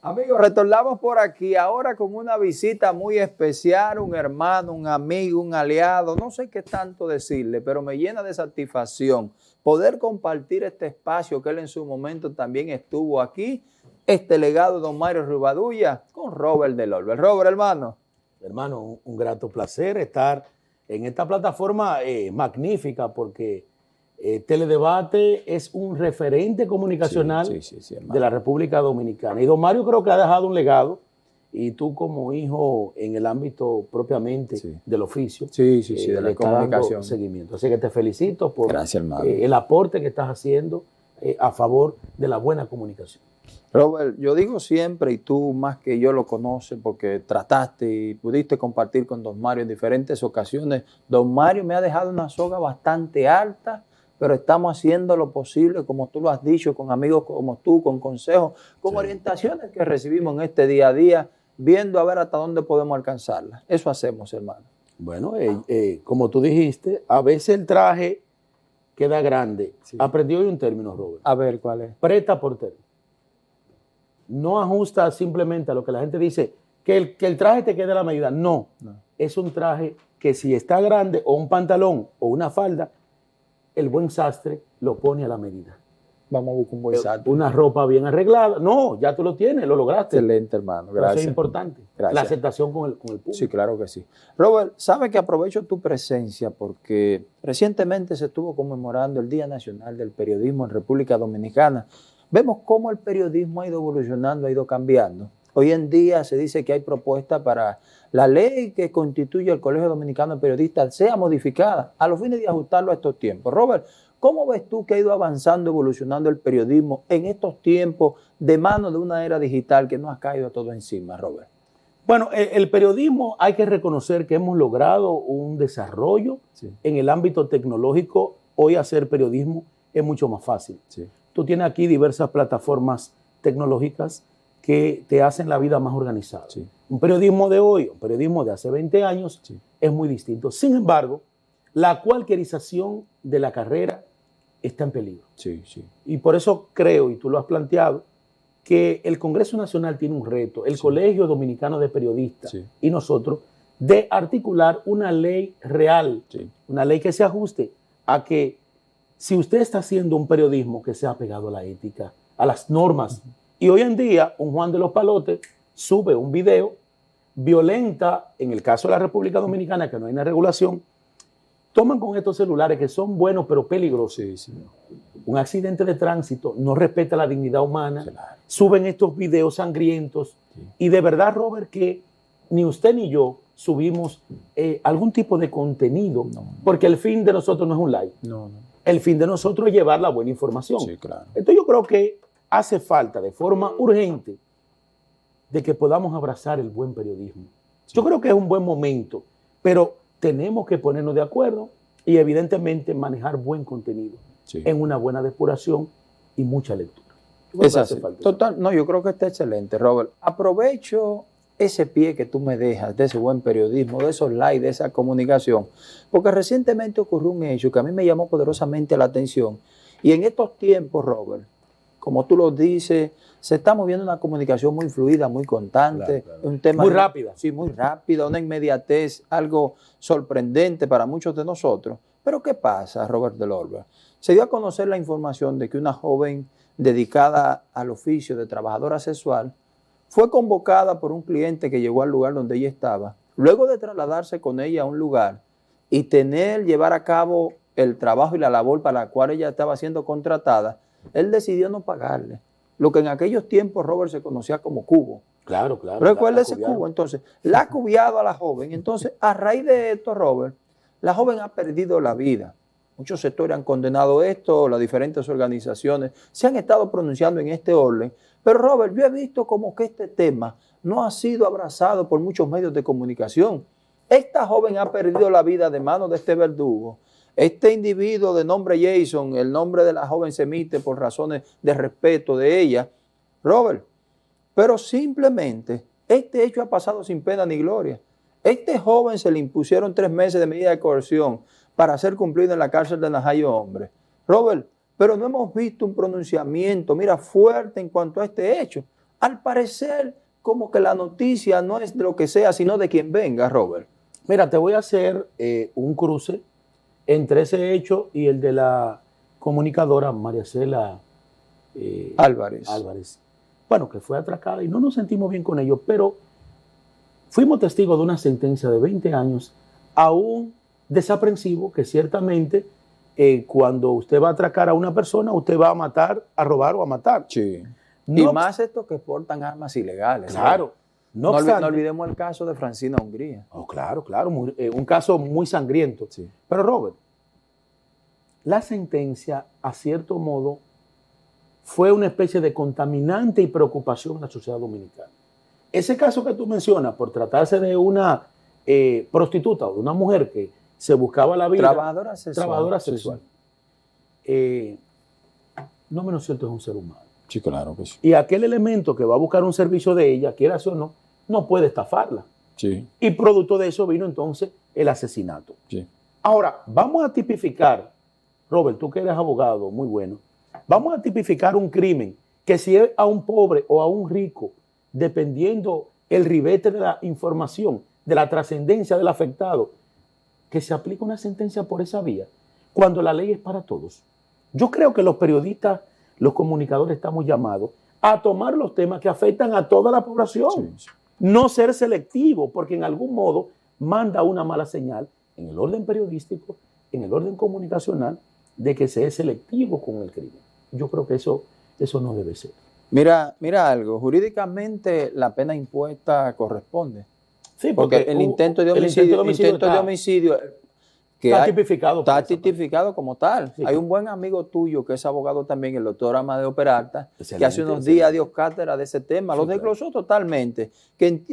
Amigos, retornamos por aquí ahora con una visita muy especial, un hermano, un amigo, un aliado, no sé qué tanto decirle, pero me llena de satisfacción poder compartir este espacio que él en su momento también estuvo aquí, este legado don Mario Rivadulla con Robert del Orbe. Robert, hermano. Hermano, un, grato placer estar en esta plataforma eh, magnífica porque eh, Teledebate es un referente comunicacional de la República Dominicana. Y don Mario creo que ha dejado un legado, y tú como hijo en el ámbito propiamente del oficio, sí, sí, sí, de la comunicación. seguimiento. Así que te felicito por eh, el aporte que estás haciendo eh, a favor de la buena comunicación. Robert, yo digo siempre, y tú más que yo lo conoces porque trataste y pudiste compartir con don Mario en diferentes ocasiones, don Mario me ha dejado una soga bastante alta pero estamos haciendo lo posible, como tú lo has dicho, con amigos como tú, con consejos, con orientaciones que recibimos en este día a día, viendo a ver hasta dónde podemos alcanzarlas. Eso hacemos, hermano. Bueno, eh, eh, como tú dijiste, a veces el traje queda grande. Aprendí hoy un término, Robert. A ver, ¿cuál es? Preta por término. No ajusta simplemente a lo que la gente dice, que el, que el traje te quede a la medida. no, es un traje que si está grande o un pantalón o una falda, el buen sastre lo pone a la medida. Vamos a buscar un buen sastre. Una ropa bien arreglada. No, ya tú lo tienes, lo lograste. Excelente, hermano. Gracias. Eso es importante. La aceptación con el, con el público. Sí, claro que sí. Robert, sabe que aprovecho tu presencia porque recientemente se estuvo conmemorando el Día Nacional del Periodismo en República Dominicana. Vemos cómo el periodismo ha ido evolucionando, ha ido cambiando. Hoy en día se dice que hay propuestas para la ley que constituye el Colegio Dominicano de Periodistas sea modificada a los fines de ajustarlo a estos tiempos. Robert, ¿cómo ves tú que ha ido avanzando, evolucionando el periodismo en estos tiempos de mano de una era digital que nos ha caído todo encima, Robert? Bueno, el, periodismo hay que reconocer que hemos logrado un desarrollo en el ámbito tecnológico. Hoy hacer periodismo es mucho más fácil. Tú tienes aquí diversas plataformas tecnológicas que te hacen la vida más organizada. Un periodismo de hoy, un periodismo de hace 20 años, es muy distinto. Sin embargo, la cualquierización de la carrera está en peligro. Sí, sí. Y por eso creo, y tú lo has planteado, que el Congreso Nacional tiene un reto, el Colegio Dominicano de Periodistas y nosotros, de articular una ley real, una ley que se ajuste a que si usted está haciendo un periodismo que sea pegado a la ética, a las normas, y hoy en día, un Juan de los Palotes sube un video, violenta, en el caso de la República Dominicana, que no hay una regulación, toman con estos celulares que son buenos pero peligrosos. Un accidente de tránsito no respeta la dignidad humana, suben estos videos sangrientos. Y de verdad, Robert, que ni usted ni yo subimos eh, algún tipo de contenido, porque el fin de nosotros no es un like. El fin de nosotros es llevar la buena información. Entonces yo creo que hace falta de forma urgente de que podamos abrazar el buen periodismo. Yo creo que es un buen momento, pero tenemos que ponernos de acuerdo y evidentemente manejar buen contenido en una buena depuración y mucha lectura. Es Total, no, yo creo que está excelente, Robert. Aprovecho ese pie que tú me dejas de ese buen periodismo, de esos likes, de esa comunicación, porque recientemente ocurrió un hecho que a mí me llamó poderosamente la atención. Y en estos tiempos, Robert, como tú lo dices, se está moviendo una comunicación muy fluida, muy constante, un tema muy rápida. Sí, muy rápida, una inmediatez, algo sorprendente para muchos de nosotros. Pero ¿qué pasa, Robert Delorbe? Se dio a conocer la información de que una joven dedicada al oficio de trabajadora sexual fue convocada por un cliente que llegó al lugar donde ella estaba, luego de trasladarse con ella a un lugar y tener, llevar a cabo el trabajo y la labor para la cual ella estaba siendo contratada, él decidió no pagarle. Lo que en aquellos tiempos Robert se conocía como cubo. Claro, claro. Recuerda ese cubo. Entonces, la ha cubiado a la joven. Entonces, a raíz de esto, Robert, la joven ha perdido la vida. Muchos sectores han condenado esto, las diferentes organizaciones se han estado pronunciando en este orden. Pero Robert, yo he visto como que este tema no ha sido abrazado por muchos medios de comunicación. Esta joven ha perdido la vida de manos de este verdugo este individuo de nombre Jason, el nombre de la joven se emite por razones de respeto de ella, Robert, pero simplemente este hecho ha pasado sin pena ni gloria. Este joven se le impusieron tres meses de medida de coerción para ser cumplido en la cárcel de Najayo Hombre. Robert, pero no hemos visto un pronunciamiento, mira, fuerte en cuanto a este hecho. al parecer como que la noticia no es de lo que sea, sino de quien venga, Robert. Mira, te voy a hacer eh, un cruce entre ese hecho y el de la comunicadora María Cela eh, Álvarez. Álvarez. Bueno, que fue atracada y no nos sentimos bien con ello, pero fuimos testigos de una sentencia de 20 años a un desaprensivo que ciertamente eh, cuando usted va a atracar a una persona, usted va a matar, a robar o a matar. Sí. y más estos que portan armas ilegales. Claro. No, olvidemos el caso de Francina Hungría. Oh, claro, claro, eh, un caso muy sangriento. Sí. Pero Robert, la sentencia, a cierto modo, fue una especie de contaminante y preocupación en la sociedad dominicana. Ese caso que tú mencionas, por tratarse de una eh, prostituta o de una mujer que se buscaba la vida. Trabajadora sexual. Trabajadora sexual. Eh, no menos cierto es un ser humano. Sí, claro que Y aquel elemento que va a buscar un servicio de ella, quiera o no, no puede estafarla. Sí. Y producto de eso vino entonces el asesinato. Sí. Ahora, vamos a tipificar, Robert, tú que eres abogado, muy bueno, Vamos a tipificar un crimen que si es a un pobre o a un rico, dependiendo el ribete de la información, de la trascendencia del afectado, que se aplique una sentencia por esa vía, cuando la ley es para todos. Yo creo que los periodistas, los comunicadores estamos llamados a tomar los temas que afectan a toda la población. No ser selectivo, porque en algún modo manda una mala señal en el orden periodístico, en el orden comunicacional, de que se es selectivo con el crimen. Yo creo que eso, eso no debe ser. Mira, mira algo, jurídicamente la pena impuesta corresponde. Sí, porque, el, intento de homicidio, intento de homicidio, que está tipificado. Está tipificado como tal. Hay un buen amigo tuyo que es abogado también, el doctor Amadeo Peralta, que hace unos días dio cátedra de ese tema, lo desglosó totalmente, que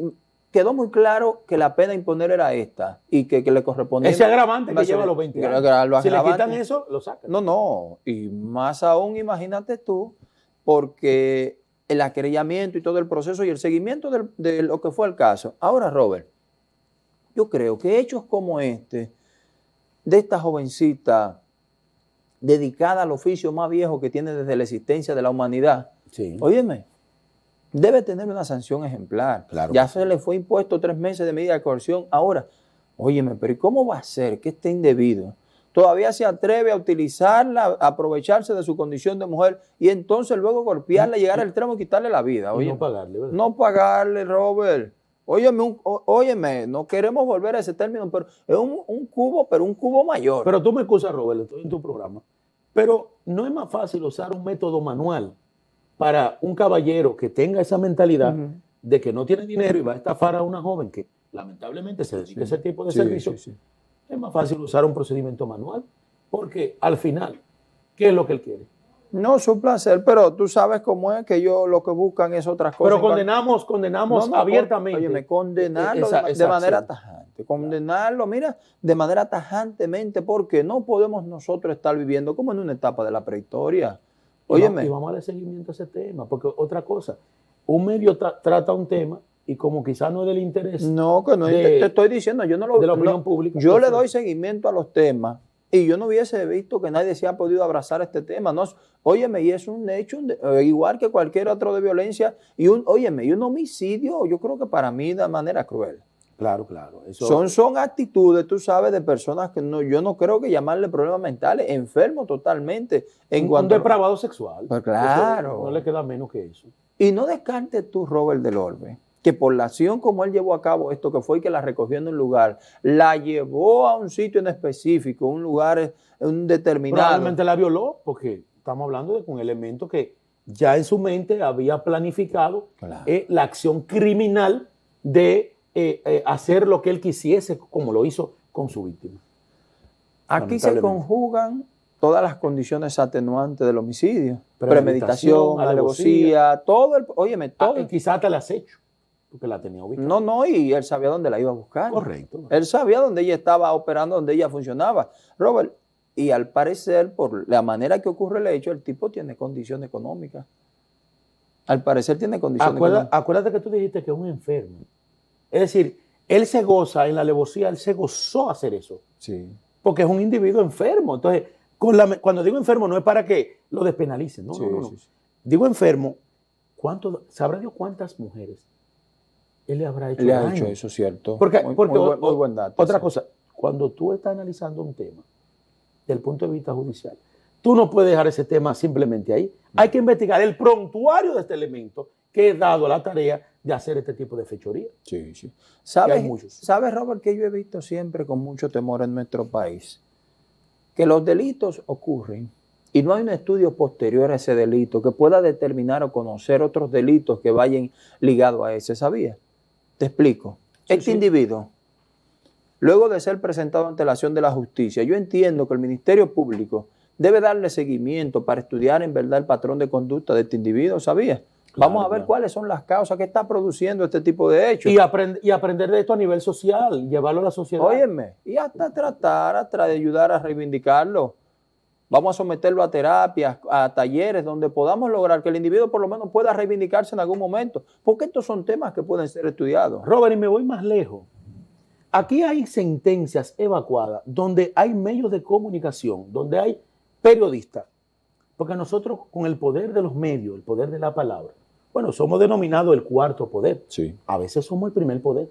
quedó muy claro que la pena imponer era esta y que, le correspondía. Ese agravante que lleva los 20 años. si le quitan eso, lo sacan. No, no. Y más aún, imagínate tú, porque el acrellamiento y todo el proceso y el seguimiento de lo que fue el caso. Ahora, Robert, yo creo que hechos como este, de esta jovencita dedicada al oficio más viejo que tiene desde la existencia de la humanidad, sí. óyeme, debe tener una sanción ejemplar. ya se le fue impuesto tres meses de medida de coerción. Ahora, óyeme, pero ¿y cómo va a ser que esté indebido? Todavía se atreve a utilizarla, a aprovecharse de su condición de mujer y entonces luego golpearla, llegar al extremo y quitarle la vida. no pagarle, ¿verdad? No pagarle, Robert. Óyeme, óyeme, no queremos volver a ese término, pero es un, un, cubo, pero un cubo mayor. Pero tú me excusas, Robert, estoy en tu programa. Pero no es más fácil usar un método manual para un caballero que tenga esa mentalidad de que no tiene dinero y va a estafar a una joven que lamentablemente se dedica a ese tipo de servicio, es más fácil usar un procedimiento manual, porque al final, ¿qué es lo que él quiere? No, su placer, pero tú sabes cómo es que ellos lo que buscan es otras cosas. Pero condenamos, condenamos abiertamente. Oye, condenarlo de, manera tajante. Condenarlo, mira, de manera tajantemente, porque no podemos nosotros estar viviendo como en una etapa de la prehistoria. Óyeme. Y vamos a darle seguimiento a ese tema, porque otra cosa, un medio trata un tema y como quizás no es del interés. No, que no te estoy diciendo, yo no lo De la opinión pública. Yo le doy seguimiento a los temas y yo no hubiese visto que nadie se ha podido abrazar este tema. No, óyeme, y es un hecho eh, igual que cualquier otro de violencia y un, óyeme, y un homicidio, yo creo que para mí de manera cruel. Claro, claro. Son, son actitudes, tú sabes, de personas que no, yo no creo que llamarle problemas mentales, enfermo totalmente. En un, cuanto depravado sexual. Pues claro. no le queda menos que eso. Y no descartes tú, Robert del Orbe, que por la acción como él llevó a cabo esto, que fue que la recogió en un lugar, la llevó a un sitio en específico, un lugar un determinado. Probablemente la violó, porque estamos hablando de un elemento que ya en su mente había planificado eh, la acción criminal de eh, eh, hacer lo que él quisiese, como lo hizo con su víctima. Aquí se conjugan todas las condiciones atenuantes del homicidio. Premeditación, alevosía, todo el... Óyeme, ah, todo... quizás te la has hecho, porque la tenía ubicada. No, no, y él sabía dónde la iba a buscar. Correcto. Él sabía dónde ella estaba operando, dónde ella funcionaba. Robert, y al parecer, por la manera que ocurre el hecho, el tipo tiene condición económica. Al parecer tiene condiciones económicas. Acuérdate que tú dijiste que es un enfermo. Es decir, él se goza en la alevosía, él se gozó hacer eso. Sí. Porque es un individuo enfermo. Entonces, cuando digo enfermo no es para que lo despenalicen, no, no, no, Digo enfermo ¿Cuánto, ¿Sabrá Dios cuántas mujeres él le habrá hecho Le ha hecho eso, cierto. Porque, muy, porque muy buen, muy buen dato. otra sí. cosa, cuando tú estás analizando un tema del punto de vista judicial, tú no puedes dejar ese tema simplemente ahí. Hay que investigar el prontuario de este elemento que es dado la tarea de hacer este tipo de fechoría. Sí, sí. ¿Sabes. ¿Sabes, Robert, que yo he visto siempre con mucho temor en nuestro país? Que los delitos ocurren y no hay un estudio posterior a ese delito que pueda determinar o conocer otros delitos que vayan ligados a ese, ¿sabías? Te explico. Sí, este sí. individuo, luego de ser presentado ante la acción de la justicia, yo entiendo que el Ministerio Público debe darle seguimiento para estudiar en verdad el patrón de conducta de este individuo, ¿sabías? Vamos a ver claro. cuáles son las causas que está produciendo este tipo de hechos. Y, aprend- y aprender de esto a nivel social, llevarlo a la sociedad. Óyeme, y hasta tratar, hasta de ayudar a reivindicarlo. Vamos a someterlo a terapias, a talleres donde podamos lograr que el individuo por lo menos pueda reivindicarse en algún momento, porque estos son temas que pueden ser estudiados. Robert, y me voy más lejos. Aquí hay sentencias evacuadas donde hay medios de comunicación, donde hay periodistas. Porque nosotros con el poder de los medios, el poder de la palabra, bueno, somos denominados el cuarto poder. Sí, A veces somos el primer poder,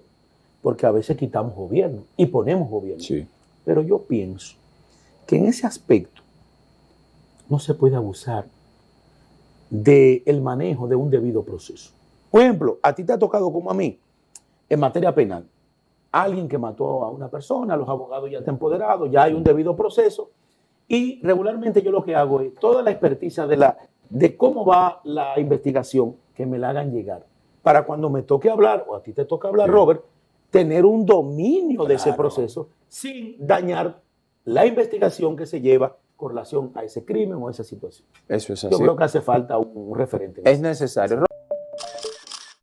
porque a veces quitamos gobierno y ponemos gobierno. sí. Pero yo pienso que en ese aspecto no se puede abusar del manejo de un debido proceso. Por ejemplo, a ti te ha tocado como a mí, en materia penal, alguien que mató a una persona, los abogados ya están empoderados, ya hay un debido proceso, y regularmente yo lo que hago es toda la experticia de, la, de cómo va la investigación, que me la hagan llegar, para cuando me toque hablar, o a ti te toca hablar, Sí. Robert, tener un dominio de ese proceso sin dañar la investigación que se lleva con relación a ese crimen o a esa situación. Eso es Yo así. creo que hace falta un referente. Es necesario.